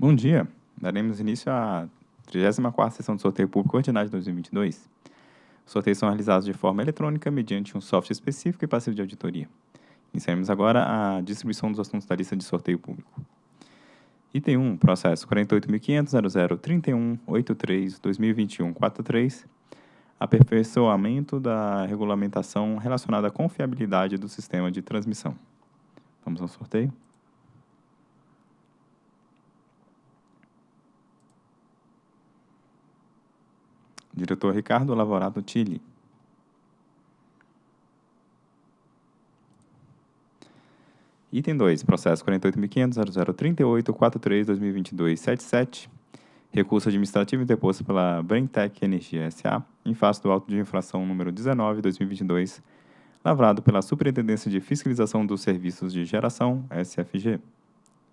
Bom dia. Daremos início à 34ª sessão do sorteio público ordinário de 2022. Os sorteios são realizados de forma eletrônica mediante um software específico e passivo de auditoria. Iniciaremos agora a distribuição dos assuntos da lista de sorteio público. Item 1, processo 48.500.0031.83.2021.43, aperfeiçoamento da regulamentação relacionada à confiabilidade do sistema de transmissão. Vamos ao sorteio. Diretor Ricardo Lavorato Tilli. Item 2, processo 48.500.0038.43.2022.77, recurso administrativo interposto pela Brentec Energia S.A., em face do auto de infração número 19.2022, lavrado pela Superintendência de Fiscalização dos Serviços de Geração, SFG.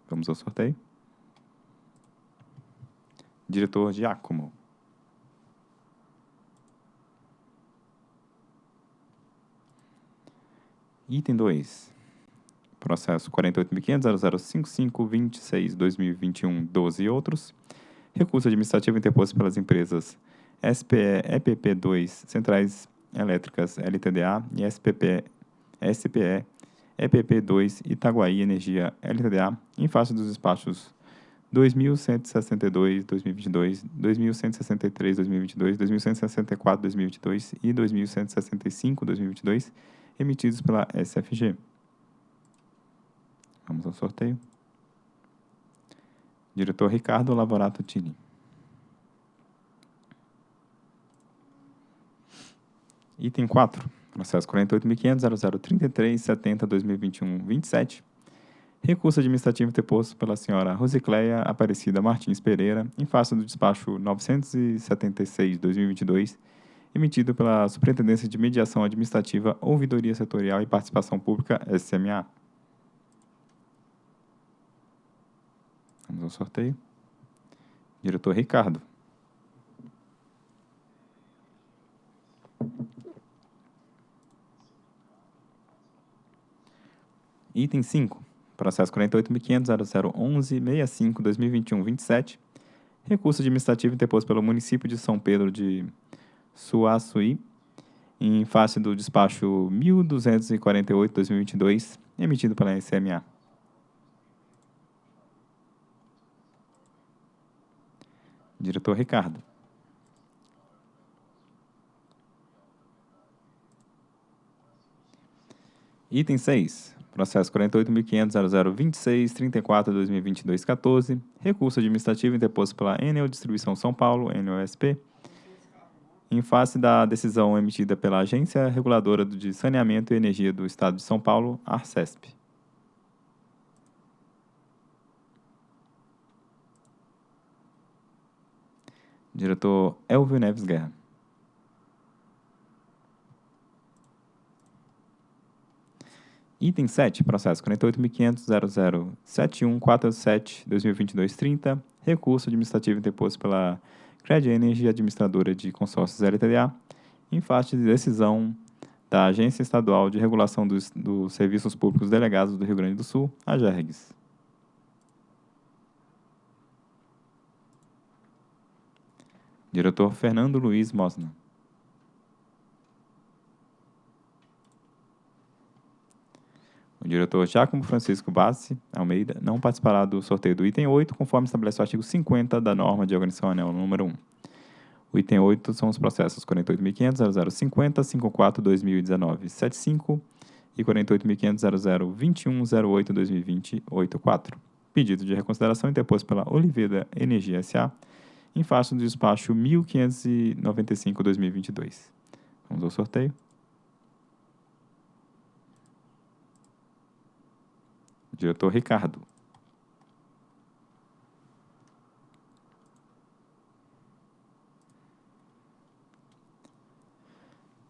Vamos ao sorteio. Diretor Giacomo. Item 2. Processo 48.500.0055.26.2021.12 e outros. Recurso administrativo interposto pelas empresas SPE EPP2 Centrais Elétricas LTDA e SPP, SPE EPP2 Itaguaí Energia LTDA em face dos despachos 2162 2022, 2163 2022, 2164 2022 e 2165 2022 emitidos pela SFG. Vamos ao sorteio. Diretor Ricardo Lavorato Tini. Item 4. Processo 48.500.0033.70.2021.27. Recurso administrativo interposto pela senhora Rosicléia Aparecida Martins Pereira, em face do despacho 976-2022, emitido pela Superintendência de Mediação Administrativa, Ouvidoria Setorial e Participação Pública, SMA. Vamos ao sorteio. Diretor Ricardo. Item 5. Processo 48.500.0011.65.2021.27. Recurso administrativo interposto pelo município de São Pedro de Suaçuí, em face do despacho 1248-2022, emitido pela SMA. Diretor Ricardo. Item 6. Processo 48.500.0026.34.2022.14. Recurso administrativo interposto pela Enel Distribuição São Paulo, NOSP, em face da decisão emitida pela Agência Reguladora de Saneamento e Energia do Estado de São Paulo, ARCESP. Diretor Elvio Neves Guerra. Item 7, processo 48.500.007147.2022.30, recurso administrativo interposto pela Cred Energy Administradora de Consórcios LTDA, em face de decisão da Agência Estadual de Regulação dos, dos Serviços Públicos Delegados do Rio Grande do Sul, a GERGS. Diretor Fernando Luiz Mosna. O diretor Giacomo Francisco Bassi Almeida não participará do sorteio do item 8, conforme estabelece o artigo 50 da norma de organização anel número 1. O item 8 são os processos 48.500.0050.54.2019.75 e 48.500.0021.08.2020.84. Pedido de reconsideração interposto pela Oliveira Energia S.A., em face do despacho 1595-2022. Vamos ao sorteio. Diretor Ricardo.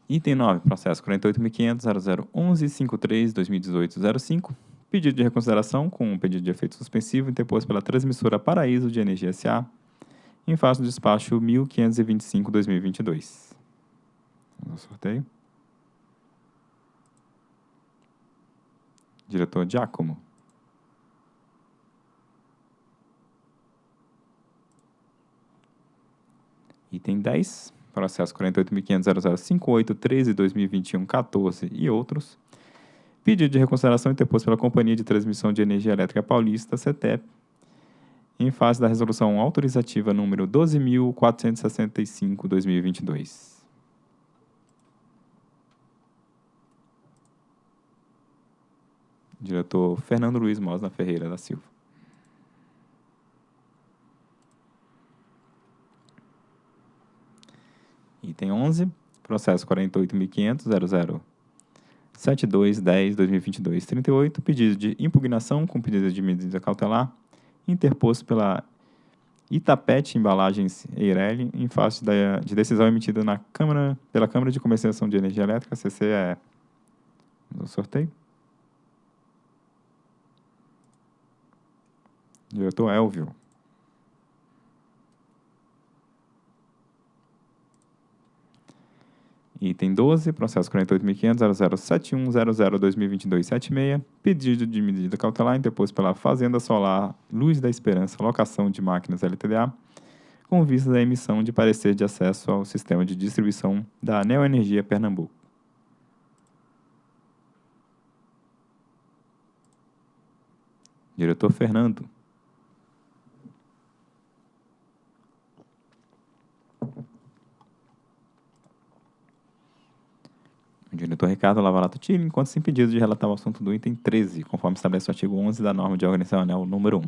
Item 9, processo 48.500.0011.53.2018.05. Pedido de reconsideração com um pedido de efeito suspensivo interposto pela transmissora Paraíso de Energia S.A., em face do despacho 1525-2022. Vamos ao sorteio. Diretor Giacomo. Item 10, processo 48.500.0058.13.2021.14 e outros. Pedido de reconsideração interposto pela Companhia de Transmissão de Energia Elétrica Paulista, CETEP, em face da resolução autorizativa número 12.465-2022. Diretor Fernando Luiz Mosna Ferreira da Silva. Item 11, processo 48.500.00.7210.2022.38, pedido de impugnação com pedido de medida cautelar interposto pela Itapete Embalagens Eireli em face da, de decisão emitida na Câmara, pela Câmara de Comercialização de Energia Elétrica, CCE. No sorteio. Diretor Elvio. Item 12, processo 48.500.0071.00.2022.76, pedido de medida cautelar interposto pela Fazenda Solar Luz da Esperança Locação de Máquinas LTDA, com vista à emissão de parecer de acesso ao sistema de distribuição da Neoenergia Pernambuco. Diretor Fernando. Diretor Ricardo Lavalato Tille, enquanto se impedido de relatar o assunto do item 13, conforme estabelece o artigo 11 da norma de organizacional número 1.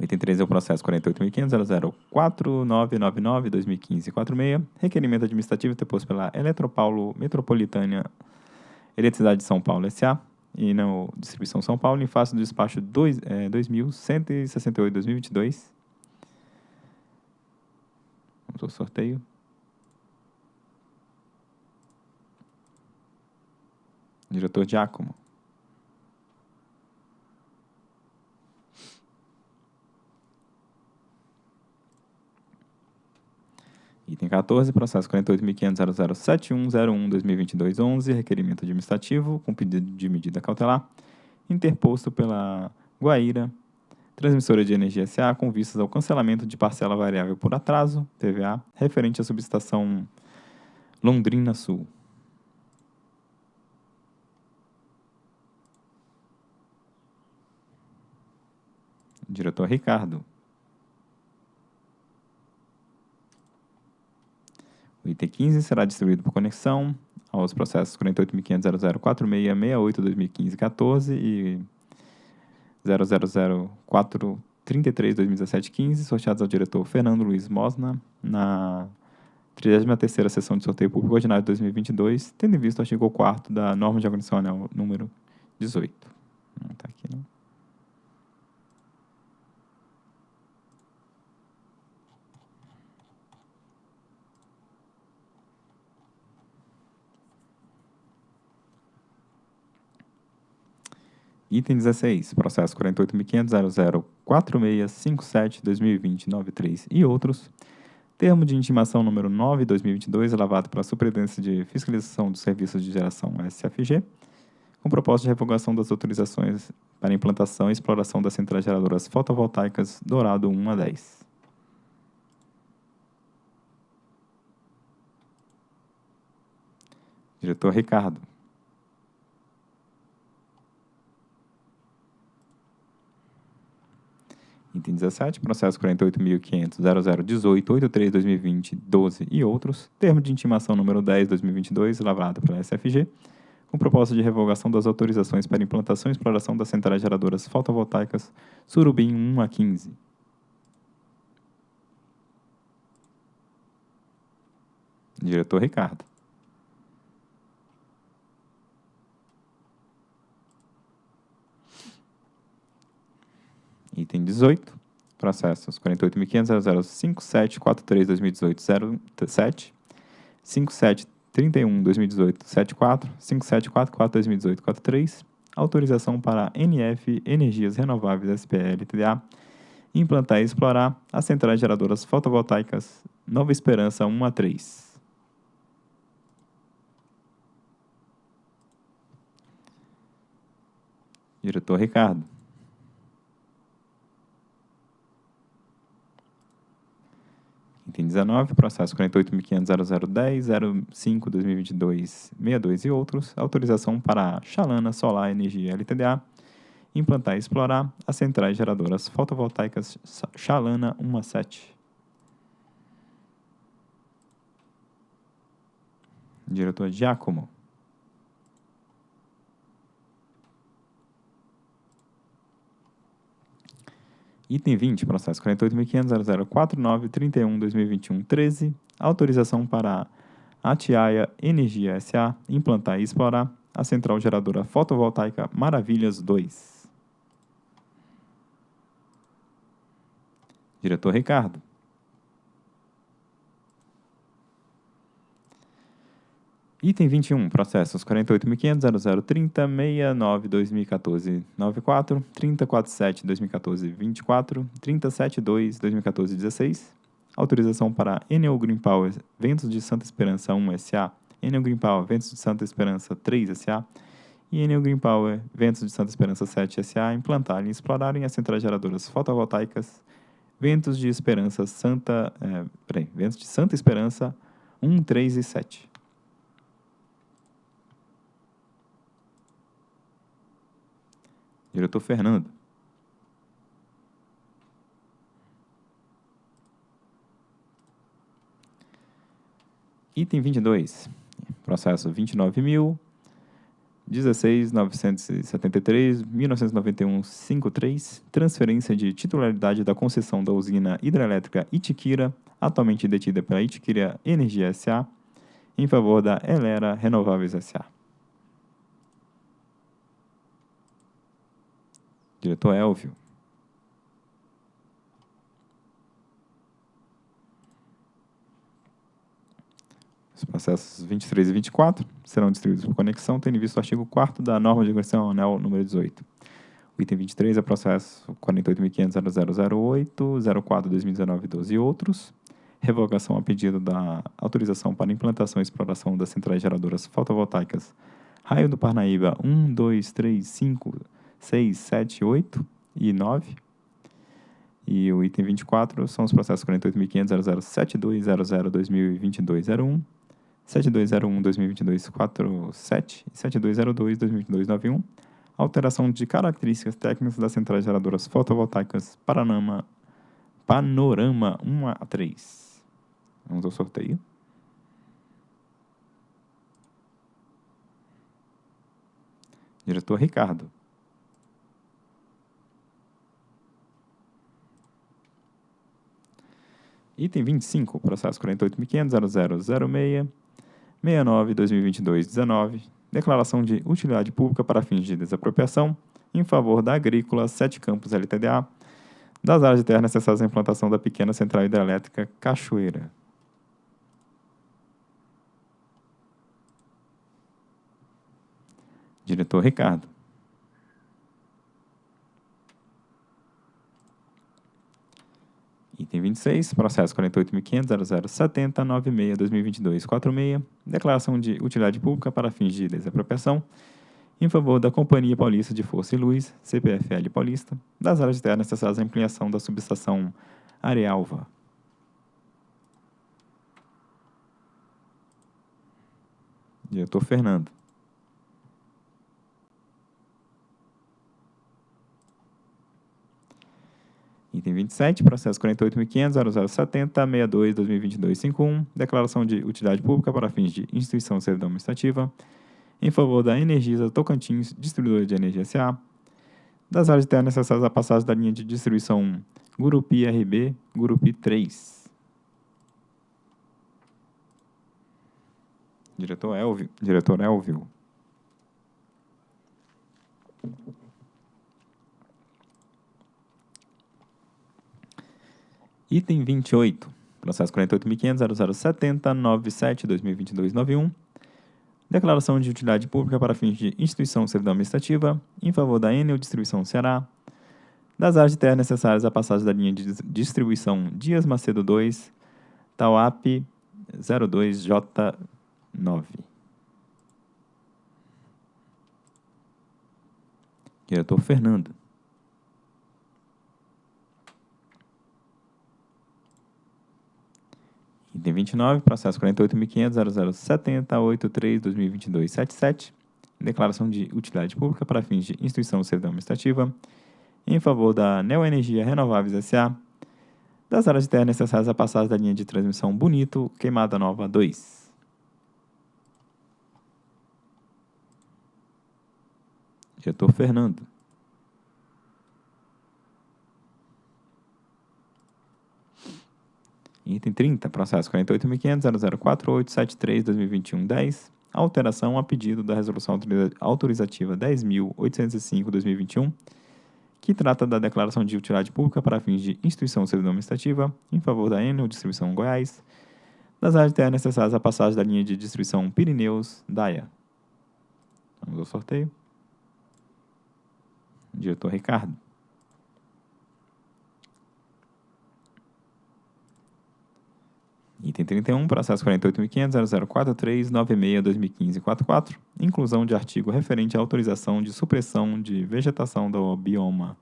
O item 13 é o processo 48.500.004.9999.2015.46, requerimento administrativo interposto pela Eletropaulo Metropolitana Eletricidade de São Paulo S.A., e na Distribuição São Paulo, em face do despacho 2, é, 2168-2022. Vamos ao sorteio. Diretor Giacomo. Item 14, processo 48.500.007101.2022.11, requerimento administrativo com pedido de medida cautelar, interposto pela Guaíra, transmissora de energia SA, com vistas ao cancelamento de parcela variável por atraso, TVA, referente à subestação Londrina Sul. Diretor Ricardo. O item 15 será distribuído por conexão aos processos 48.500.004668.2015.14 e 000.433.2017.15, sorteados ao diretor Fernando Luiz Mosna, na 33ª Sessão de Sorteio Público Ordinário de 2022, tendo em vista o artigo 4 da Norma de Anel número 18. Não está aqui, não. Item 16, processo 48.500.004657.2020.93 e outros. Termo de intimação número 9, 2022, elevado pela Superintendência de Fiscalização dos Serviços de Geração SFG, com propósito de revogação das autorizações para implantação e exploração das centrais geradoras fotovoltaicas Dourado 1 a 10. Diretor Ricardo. Item 17, processo 48.500.0018.83.2020.12 e outros, termo de intimação número 10.2022, lavrado pela SFG, com proposta de revogação das autorizações para implantação e exploração das centrais geradoras fotovoltaicas Surubim 1 a 15. Diretor Ricardo. Item 18, processos 48.500.005743.2018.07, 5731.2018.74, 5744.2018.43, autorização para NF Energias Renováveis SPL TDA implantar e explorar as centrais geradoras fotovoltaicas Nova Esperança 1 a 3. Diretor Ricardo. Item 19, processo 48.500.0010.05.2022.62 e outros, autorização para Chalana Solar Energia LTDA implantar e explorar as centrais geradoras fotovoltaicas Chalana 17. Diretor Giacomo. Item 20, processo 48.500.0049.31.2021.13, autorização para a Atiaia Energia S.A. implantar e explorar a central geradora fotovoltaica Maravilhas 2. Diretor Ricardo. Item 21, processos 48.500.0030.69.2014.94, 30.47.2014.24, 30.72.2014.16, autorização para Enel Green Power Ventos de Santa Esperança 1 SA, Enel Green Power Ventos de Santa Esperança 3 SA e Enel Green Power Ventos de Santa Esperança 7 SA implantarem e explorarem as centrais geradoras fotovoltaicas. Ventos de Esperança Santa, é, peraí, Ventos de Santa Esperança 1, 3 e 7. Diretor Fernando. Item 22. Processo 29.000. 16.973.1991.53, transferência de titularidade da concessão da usina hidrelétrica Itiquira, atualmente detida pela Itiquira Energia S.A., em favor da Elera Renováveis S.A. Diretor Elvio. Os processos 23 e 24 serão distribuídos por conexão, tendo visto o artigo 4 da norma de agressão anel número 18. O item 23 é processo 48.500.0008, 04 2019 12 e outros. Revogação a pedido da autorização para implantação e exploração das centrais geradoras fotovoltaicas Raio do Parnaíba 1, 2, 3, 5, 6, 7, 8 e 9. E o item 24 são os processos 48.500.0072.00.2022.01, 7201-2022-47 e 7202-2022-91, alteração de características técnicas das centrais geradoras fotovoltaicas Paranama, Panorama 1 a 3. Vamos ao sorteio. Diretor Ricardo. Item 25, processo 48.500.0006, 69, 2022, 19, declaração de utilidade pública para fins de desapropriação em favor da Agrícola Sete Campos LTDA, das áreas de terra necessárias à implantação da pequena central hidrelétrica Cachoeira. Diretor Ricardo. Item 26, processo 48.500.0070.96.2022.46, declaração de utilidade pública para fins de desapropriação em favor da Companhia Paulista de Força e Luz, CPFL Paulista, das áreas de terra necessárias à ampliação da subestação Arealva. Diretor Fernando. Item 27, processo 48.500.0070.62.2022.51, declaração de utilidade pública para fins de instituição de servidão administrativa, em favor da Energisa Tocantins, distribuidora de energia SA, das áreas de terra necessárias à passagem da linha de distribuição Gurupi RB, Gurupi 3. Diretor Elvio. Diretor Elvio. Item 28, processo 48.500.0070.97.2022.91, declaração de utilidade pública para fins de instituição servidão administrativa em favor da Enel Distribuição Ceará, das áreas de terra necessárias à passagem da linha de distribuição Dias Macedo 2, Tauap 02J9. Diretor Fernando. 2029, processo 48.500.0070.83.2022.77, declaração de utilidade pública para fins de instituição de servidão administrativa, em favor da Neoenergia Renováveis S.A., das áreas de terra necessárias à passagem da linha de transmissão Bonito, Queimada Nova 2. Diretor Fernando. Item 30, processo 48.500.0048.73.2021.10, alteração a pedido da Resolução Autorizativa 10.805.2021, que trata da declaração de utilidade pública para fins de instituição servidão administrativa em favor da Enel Distribuição Goiás, das áreas de terra necessárias à passagem da linha de distribuição Pirineus-Daia. Vamos ao sorteio. Diretor Ricardo. Item 31, processo 48.500.0043.96.2015.44, inclusão de artigo referente à autorização de supressão de vegetação do bioma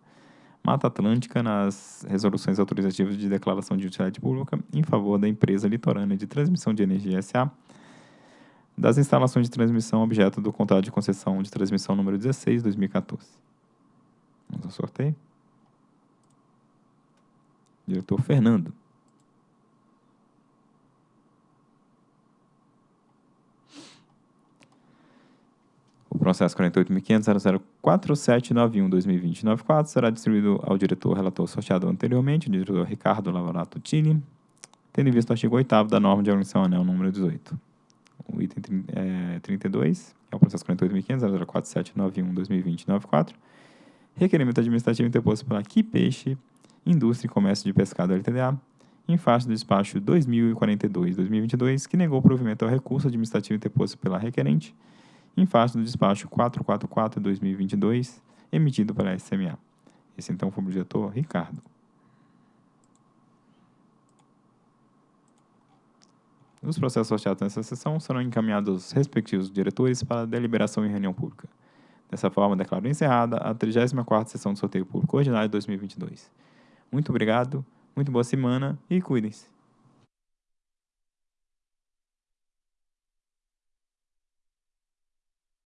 Mata Atlântica nas resoluções autorizativas de declaração de utilidade pública em favor da empresa litorânea de transmissão de energia SA, das instalações de transmissão objeto do contrato de concessão de transmissão número 16, 2014. Vamos ao sorteio. Diretor Fernando. Processo 48.500.004791-2020-94 será distribuído ao diretor relator sorteado anteriormente, o diretor Ricardo Lavorato Tini, tendo em vista o artigo 8 da norma de organização anel número 18. O item é, 32, que é o processo 48.500.04791-2020-94, requerimento administrativo interposto pela Que Peixe, Indústria e Comércio de Pescado LTDA, em face do despacho 2042-2022, que negou o provimento ao recurso administrativo interposto pela requerente, em face do despacho 444-2022, emitido pela SMA. Esse então foi o diretor Ricardo. Os processos sorteados nessa sessão serão encaminhados aos respectivos diretores para deliberação em reunião pública. Dessa forma, declaro encerrada a 34ª sessão do sorteio público ordinário de 2022. Muito obrigado, muito boa semana e cuidem-se.